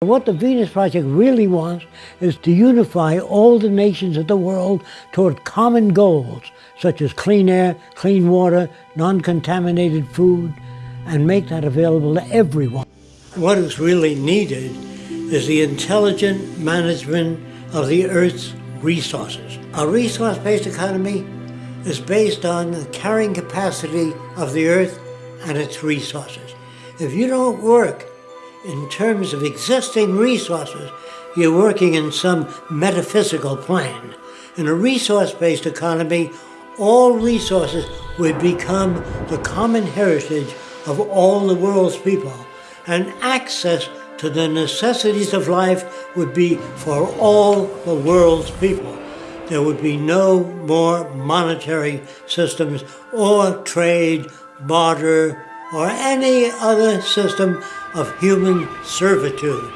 What the Venus Project really wants is to unify all the nations of the world toward common goals, such as clean air, clean water, non-contaminated food, and make that available to everyone. What is really needed is the intelligent management of the Earth's resources. A resource-based economy is based on the carrying capacity of the Earth and its resources. If you don't work in terms of existing resources, you're working in some metaphysical plane. In a resource-based economy, all resources would become the common heritage of all the world's people, and access to the necessities of life would be for all the world's people. There would be no more monetary systems or trade, barter, or any other system of human servitude.